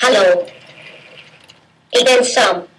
Hello. Again, some.